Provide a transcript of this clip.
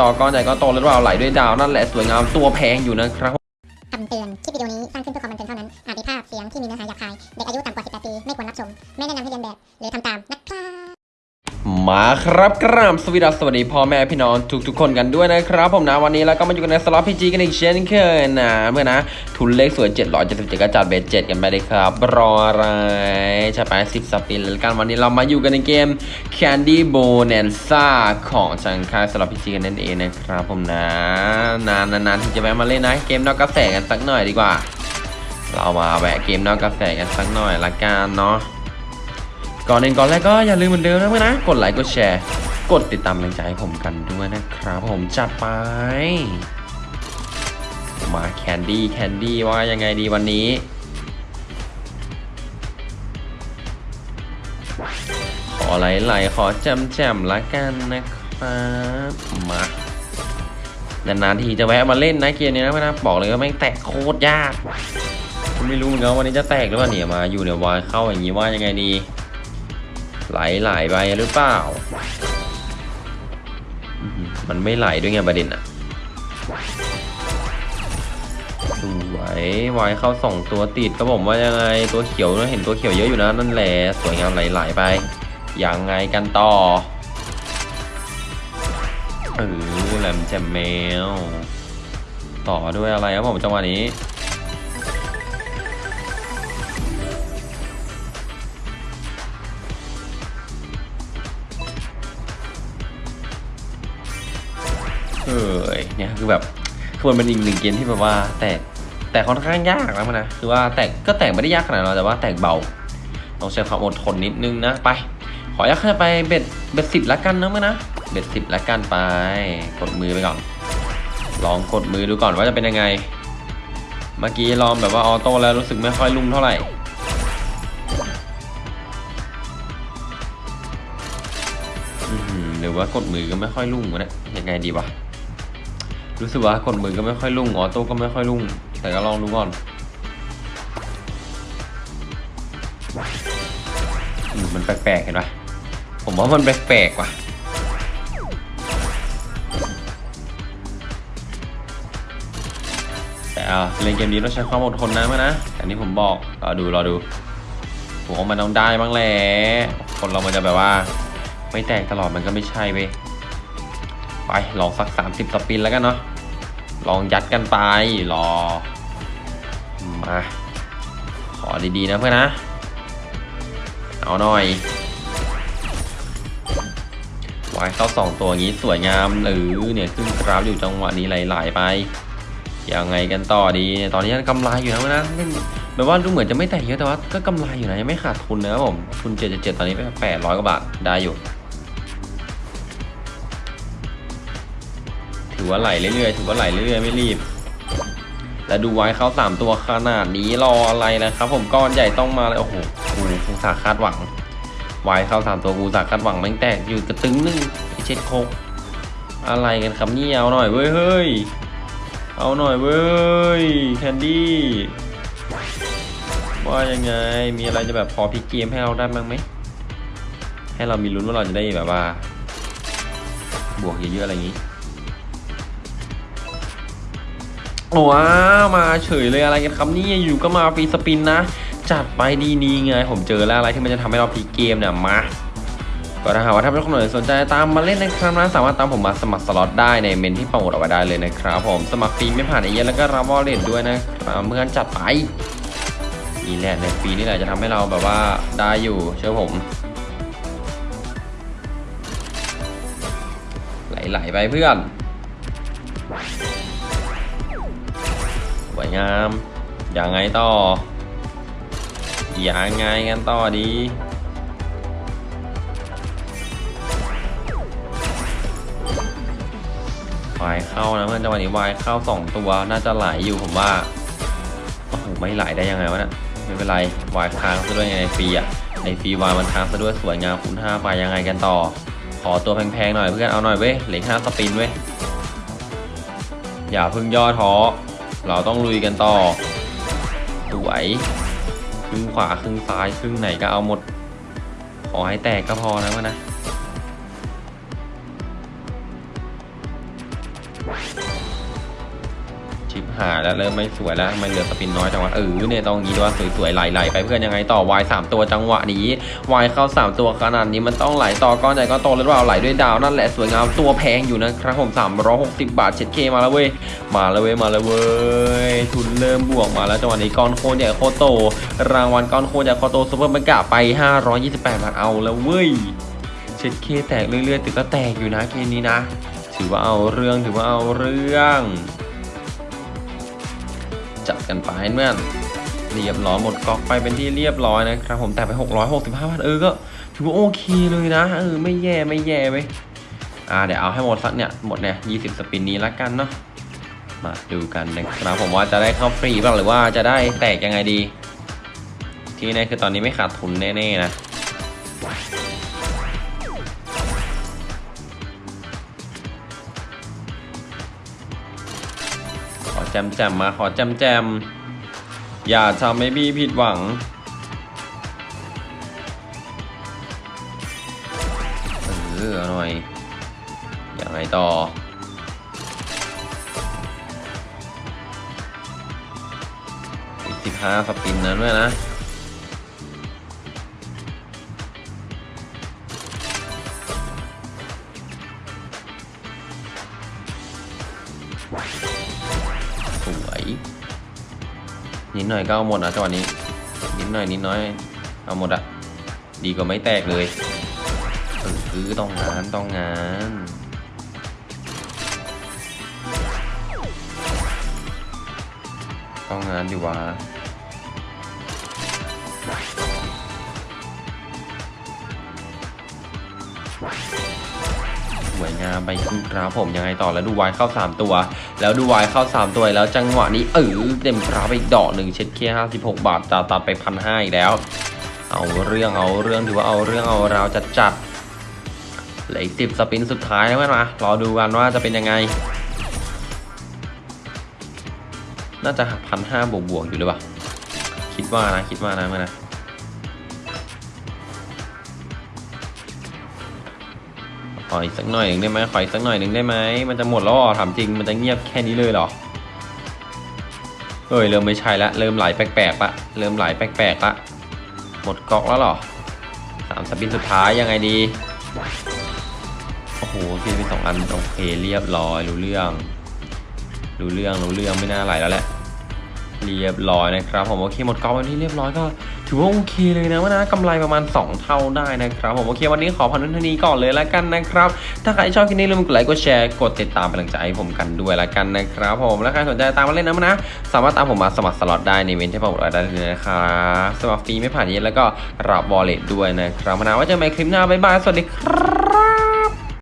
ต่อก้อนใหญ่ก็โตหรือเปล่าไหลด้วยดาวนั่นแหละสวยงามตัวแพงอยู่นะครับคำเตือน คลิปวิดีโอนี้สร้างขึ้นเพื่อความบันเทิงเท่านั้น อาจมีภาพเสียงที่มีเนื้อหาหยาบคาย เด็กอายุต่ำกว่า 18 ปี ไม่ควรรับชม ไม่แนะนำให้เรียนแบบ หรือทำตามนะ มาครับกราบสวัสดีสวัสดีพ่อแม่พี่น้องทุกๆคนกันด้วยนะครับ ผมนะวันนี้เราก็มาอยู่กันในสล็อตพีจีกันอีกเช่นเคยนะเมื่อนะทุนเลขสวย777ก็จัดเบสเจ็ดกันไปเลยครับ รออะไรใช่ไป10สปินแล้วกันวันนี้เรามาอยู่กันในเกม Candy Bonanza ของทางค่ายสล็อตพีจีกันนั่นเองนะครับผมนะ นานนานๆที่จะแวะมาเล่นนะ เกมนอกกระแสกันสักหน่อยดีกว่า เรามาแวะเกมนอกกระแสกันสักหน่อยละกันเนาะ ก่อนอื่นก่อนแรกก็อย่าลืมเหมือนเดิมนะเพื่อนนะ กดไลค์กดแชร์ กดติดตามกำลังใจให้ผมกันด้วยนะครับผมจัดไป มาแคนดี้แคนดี้ว่ายังไงดีวันนี้ ขอไหลๆขอแจมๆละกันนะครับมานานๆทีจะแวะมาเล่นนะเกมนี้นะเพื่อนนะบอกเลยว่าแม่งแตกโคตรยากไม่รู้เหมือนกันวันนี้จะแตกหรือเปล่าเนี่ยมาอยู่เนี่ยวายเข้าอย่างนี้ว่ายังไงดี ไหลไหลไปหรือเปล่า มันไม่ไหลด้วยไงประเด็นอะสวยวายเข้าสองตัวติดก็ผมว่ายังไงตัวเขียวเห็นตัวเขียวเยอะอยู่นะนั่นแหละสวยงามไหลๆไปยังไงกันต่อเออแหลมแจมแมว ต่อด้วยอะไรครับผมจังหวะนี้ เออเนี่ยคือแบบคือมันเป็นอีกหนึ่งเกมที่แบบว่าแตกแต่ค่อนข้างยากนะมันนะคือว่าแตกก็แตกไม่ได้ยากขนาดนั้นแต่ว่าแตกเบาต้องใช้ความอดทนนิดนึงนะไป ขออนุญาตขึ้นไปเบ็ดเบ็ดสิบละกันนะมื่อนะเบ็ดสิบละกันไป กดมือไปก่อนลองกดมือดูก่อนว่าจะเป็นยังไง เมื่อกี้ลองแบบว่าออโต้แล้วรู้สึกไม่ค่อยลุ่มเท่าไหร่อื้อหือหรือว่ากดมือก็ไม่ค่อยลุ่งวะเนี่ยยังไงดีวะ รู้สึกว่ากดมือก็ไม่ค่อยลุ่งออโต้ก็ไม่ค่อยลุ่ง แต่ก็ลองดูก่อนอืมมันแปลกๆเห็นปะผมว่ามันแปลกๆว่ะแต่เอาเล่นเกมนี้ต้องใช้ความอดทนนะมั้ยนะอันนี้ผมบอกรอดูรอดูผมว่ามันต้องได้บ้างแหละคนเรามันจะแบบว่า ไม่แตกตลอดมันก็ไม่ใช่เว้ย ไปลองสัก 30 สปินแล้วกันเนาะลองยัดกันไปรอมาขอดีๆนะเพื่อนนะ เอาหน่อยวายเข้าสองตัวนี้สวยงามหรือเนี่ยขึ้นกราฟอยู่จังหวะนี้ไหลๆไปยังไงกันต่อดีตอนนี้กำไรอยู่นะเพื่อนนะเล่นแบบว่าดูเหมือนจะไม่แตกเยอะแต่ว่าก็กำไรอยู่นะยังไม่ขาดทุนนะครับผมทุน777ตอนนี้ไป800กว่าบาทได้อยู่ ว่าไหลเรื่อยๆถือว่าไหลเรื่อยๆไม่รีบแล้วดูไว้เขาสามตัวขนาดนี้รออะไรนะครับ ผมก้อนใหญ่ต้องมาเลยโอ้โหกูกูสาคาดหวังไว้เขาสามตัวกูสาคาดหวังแม่งแตกอยู่กระตึงนึงไอเช็ดโคกอะไรกันครับเนี่ยเอาหน่อยเว้ยเฮ้ยเอาหน่อยเว้ยแคนดี้ว่ายังไงมีอะไรจะแบบพอพิกเกมให้เราได้บ้างไหมให้เรามีลุ้นว่าเราจะได้แบบว่า บวกเยอะๆอะไรอย่างนี้ ว้าวมาเฉยเลยอะไรกันครับนี่อยู่ก็มาฟรีสปินนะ จัดไปดีนี่ไง ผมเจอแล้วอะไรที่มันจะทำให้เราพลิกเกมเนี่ยมาก็ถ้าหากว่าท่านผู้ชมสนใจตามมาเล่นนะครับนะสามารถตามผมมาสมัครสล็อตได้ในเมนที่โปรโมทเอาไว้ได้เลยนะครับ ผมสมัครฟรีไม่ผ่านไอเย็นแล้วก็รับวอลเล็ตด้วยนะครับเมื่อนจัดไปนี่แหละในฟรีนี่แหละจะทำให้เราแบบว่าได้อยู่เชื่อผม ไหลๆไปเพื่อน วยงามยังไงต่อยังไงกันต่อดี วายเข้านะเพื่อนจังหวะนี้วายเข้าสองตัวน่าจะไหลอยู่ผมว่า โอ้โหไม่ไหลได้ยังไงวะเนะไม่เป็นไรวายค้างซะด้วยไงในฟรีอะ ในฟรีวายมันค้างซะด้วยสวยงามคูณห้าไปยังไงกันต่อ ขอตัวแพงๆหน่อยเพื่อนเอาหน่อยเว้ยเหลือห้าสปินเว้ยอย่าพึ่งย่อท้อ เราต้องลุยกันต่อสวยครึ่งขวาครึ่งซ้ายครึ่งไหนก็เอาหมด ขอให้แตกก็พอนะวะนะ หายแล้วเริ่มไม่สวยแล้วไมันเหลือสปินน้อยจังหวะเออเนี่ยต้องงี้ด้วยสวยๆไหลๆไปเพื่อนยังไงต่อวายสามตัวจังหวะนี้วายเข้าสามตัวขนาดนี้มันต้องไหลต่อก้อนใหญ่ก้อนโตหรือเปล่าไหลด้วยดาวนั่นแหละสวยงามตัวแพงอยู่นะครับผม360 บาท 7K มาแล้วเว้ยมาแล้วเว้ยมาแล้วเว้ยทุนเริ่มบวกมาแล้วจังหวะนี้ก้อนโคตรใหญ่โคตรโต รางวัลก้อนโคตรใหญ่โคตรโตซุปเปอร์มันกะไป 528บาทเอาแล้วเว้ย 7K แตกเรื่อยๆแต่ก็แตกอยู่นะเกมนี้นะ ถือว่าเอาเรื่องถือว่าเอาเรื่อง กันไปเมื่อนเรียบร้อยหมดก๊อกไปเป็นที่เรียบร้อยนะครับผมแต่ไป 665บาทเออก็ถือว่าโอเคเลยนะเออไม่แย่ไม่แย่เว้อ่าเดี๋ยวเอาให้หมดสักเนี่ยหมดเนี่ย20 สปินนี้ละกันเนาะมาดูกันนะครับผมว่าจะได้เข้าฟรีบ้างหรือว่าจะได้แตกยังไงดี ที่แน่คือตอนนี้ไม่ขาดทุนแน่ๆนะ แจมแจมมาขอแจมแจมอย่าทำให้พี่ผิดหวัง เออเอหน่อย อย่างไรต่อ อีกสิบห้าสปินนั้นด้วยนะ นิดหน่อยก็เอาหมดนะจังหวะนี้ นิดหน่อยนิดน้อย เอาหมดอะดีกว่าไม่แตกเลยคือต้องงานต้องงานต้องงานอยู่วะส วยงามไปคุณครับผมยังไงต่อแล้วดูวายเข้า 3 ตัว แล้วดูวายเข้า 3 ตัวแล้วจังหวะนี้เออเต็มกราฟไปอีกดอกหนึ่งเช็ดเคีย56บาทจะตัดไปพันห้าอีกแล้ว เอาเรื่องเอาเรื่องถือว่าเอาเรื่องเอาราวจัดจัดๆเหลืออีกสิบสปินสุดท้ายแล้วนมารอดูกันว่าจะเป็นยังไง น่าจะพันห้าบวกบวกๆอยู่หรือเปล่า คิดว่านะคิดว่านะเมื่อนะ ขออีกสักหน่อยหนึ่งได้ไหมขออีกสักหน่อยหนึ่งได้ไหมมันจะหมดแล้วหรอถามจริงมันจะเงียบแค่นี้เลยเหรอเอ้ยเริ่มไม่ใช่ละเริ่มไหลแปลกๆละเริ่มไหลแปลกๆละหมดก๊อกแล้วเหรอสามสปินสุดท้ายยังไงดีโอ้โหพี่เป็นสองอันโอเคเรียบร้อยรู้เรื่องรู้เรื่องรู้เรื่องไม่น่าไหลแล้วแหละเรียบร้อยนะครับผมโอเคหมดกองวันที่เรียบร้อยก็ ถือว่าโอเคเลยนะว่านะกำไรประมาณ 2 เท่าได้นะครับผมโอเควันนี้ขอพันธุ์ทนี้ก่อนเลยแล้วกันนะครับ ถ้าใครชอบคลิปนี้อย่าลืมกดไลค์กดแชร์กดติดตามเป็นกำลังใจให้ผมกันด้วยแล้วกันนะครับผมและใครสนใจตามมาเล่นนะนะ สามารถตามผมมาสมัครสล็อตได้ในเวนที่ผมอดได้เลยนะครับสมัครฟรีไม่ผ่านเย็นแล้วก็รับบอลเลตด้วยนะครับมานะว่าเจะใหม่คลิปหน้าบ๊ายบายสวัสดีครับ